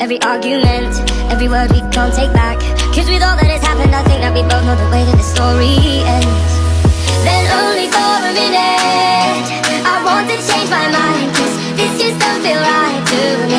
every argument Every word we can't take back. Cause with all that has happened I think that we both know the way that the story ends. Then only for a minute I want to change my mind. Cause this just don't feel right